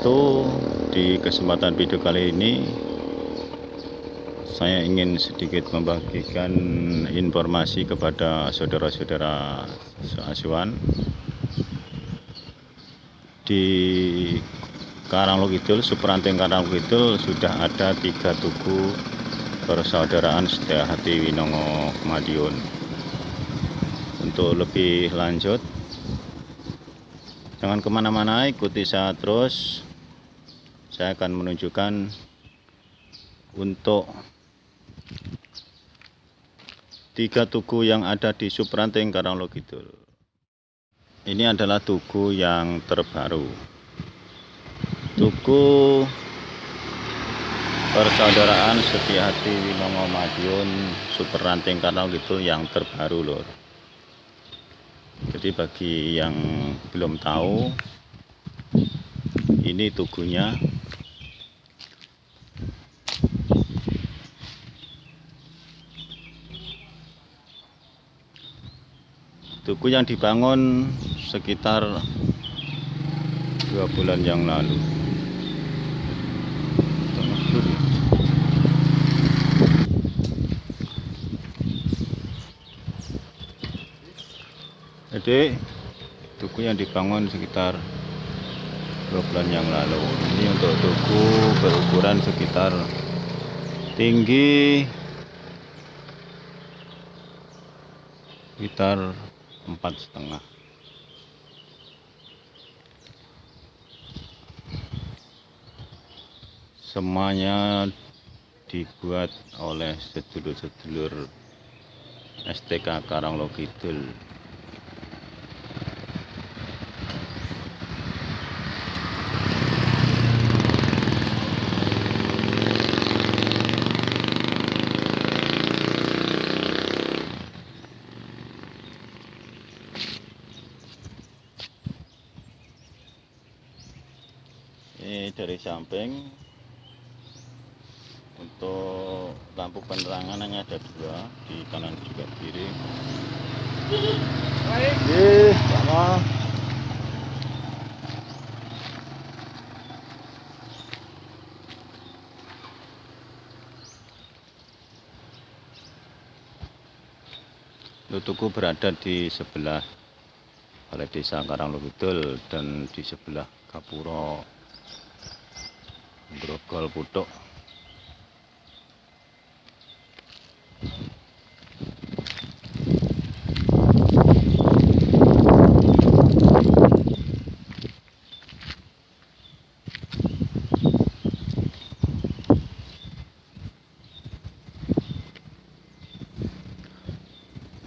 Di kesempatan video kali ini Saya ingin sedikit membagikan informasi kepada saudara-saudara asuhan Di Karanglukidul, Supranting Karanglukidul sudah ada tiga tugu persaudaraan setia hati Winongo Madiun Untuk lebih lanjut Jangan ke mana-mana, ikuti saya terus. Saya akan menunjukkan untuk tiga tugu yang ada di Supranting Karanglokidul. Ini adalah tugu yang terbaru. Tugu Persaudaraan Setia Hati Winongo Madiun Supranting Karanglokidul yang terbaru lor jadi bagi yang belum tahu ini tugunya tugu yang dibangun sekitar dua bulan yang lalu. Jadi tugu yang dibangun sekitar dua bulan yang lalu. Ini untuk tugu berukuran sekitar tinggi sekitar empat setengah. Semuanya dibuat oleh sedulur-sedulur STK Karanglokidul ini samping untuk lampu penerangan hanya ada dua di kanan juga kiri. Baik sama. Lutuku berada di sebelah Balai Desa Karanglukidul dan di sebelah Kapuro grogol putuk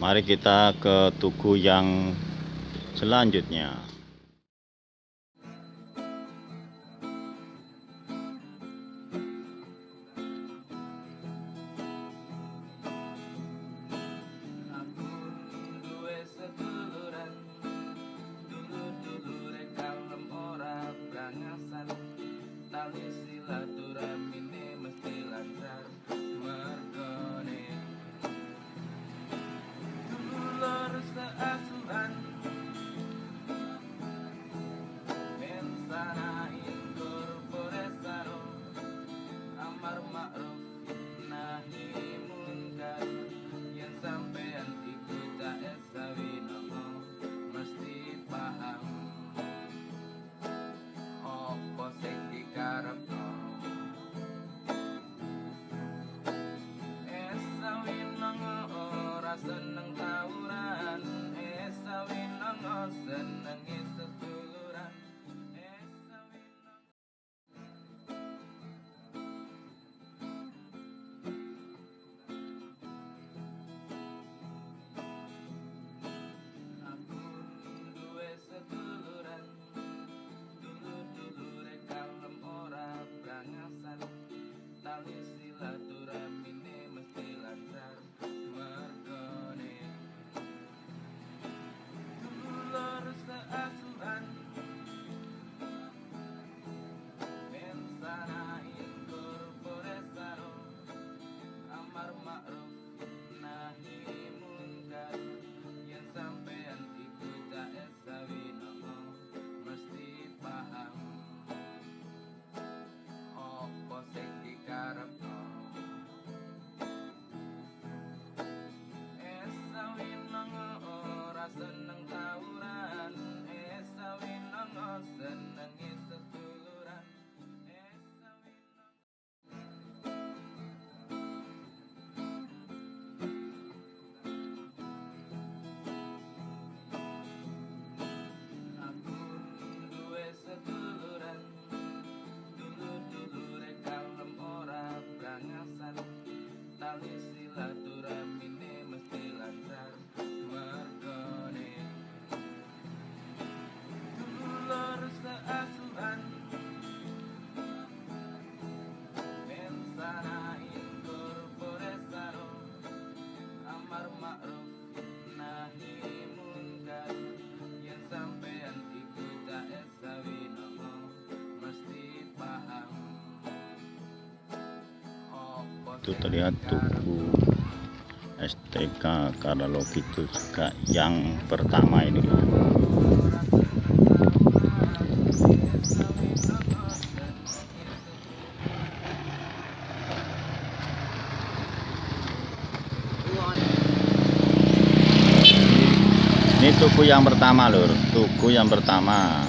Mari kita ke tugu yang selanjutnya. honestly. the this. Itu terlihat tugu STK juga yang pertama ini. Ini tugu yang pertama lur. Tugu yang pertama.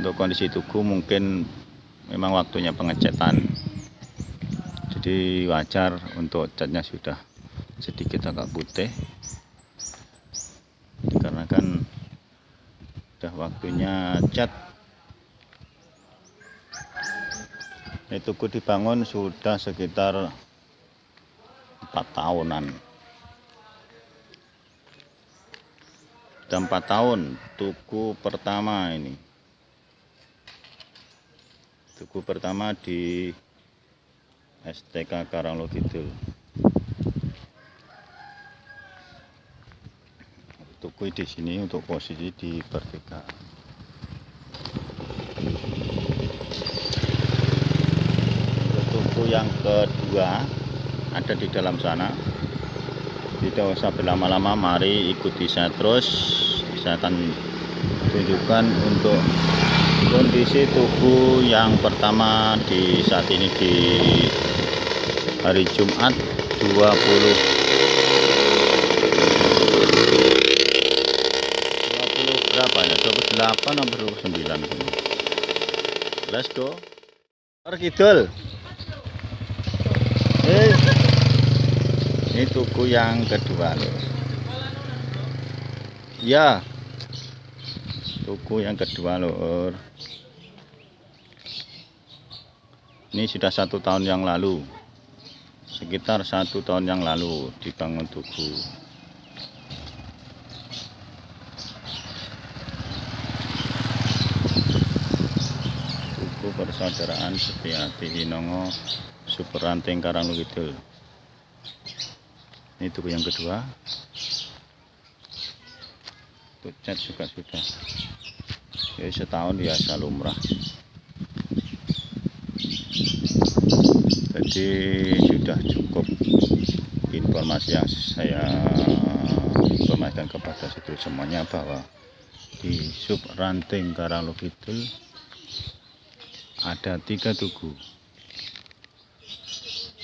Untuk kondisi tugu mungkin memang waktunya pengecetan jadi wajar untuk catnya sudah sedikit agak putih. Karena kan sudah waktunya cat. Ini tugu dibangun sudah sekitar empat tahunan. Sudah empat tahun tugu pertama ini. Tugu pertama di STK Karanglo Kidul. Tugu di sini untuk posisi di vertikal tugu yang kedua ada di dalam sana. Tidak usah berlama-lama mari ikuti saya terus. Saya akan tunjukkan untuk kondisi tubuh yang pertama di saat ini di hari Jumat 20 20 berapa ya? 28 atau 29 let's go. Kidul. Eh. Ini tugu yang kedua loh. Ya. Tugu yang kedua lor ini sudah satu tahun yang lalu sekitar satu tahun yang lalu dibangun tugu. Tugu persaudaraan Setiati Hinongo Superranting Karanglo Kidul ini tugu yang kedua. Untuk cat juga sudah. Ya setahun biasa lumrah jadi sudah cukup informasi yang saya informasikan kepada situ semuanya bahwa di sub ranting Karanglo Kidul ada tiga tugu.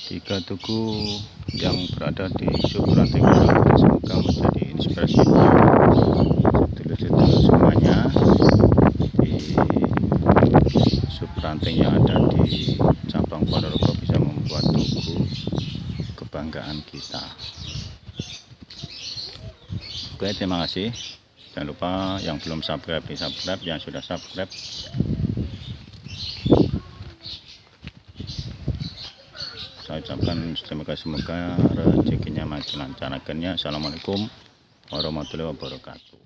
Tiga tugu yang berada di sub ranting Karanglo Kidul. Semoga menjadi inspirasi sedulur-sedulur semuanya di sub ranting yang ada di cabang Ponorogo bisa membuat tugu kebanggaan kita. Oke terima kasih. Jangan lupa yang belum subscribe di subscribe yang sudah subscribe. Saya ucapkan semoga semoga rezekinya makin lancar. Akhirnya assalamualaikum warahmatullahi wabarakatuh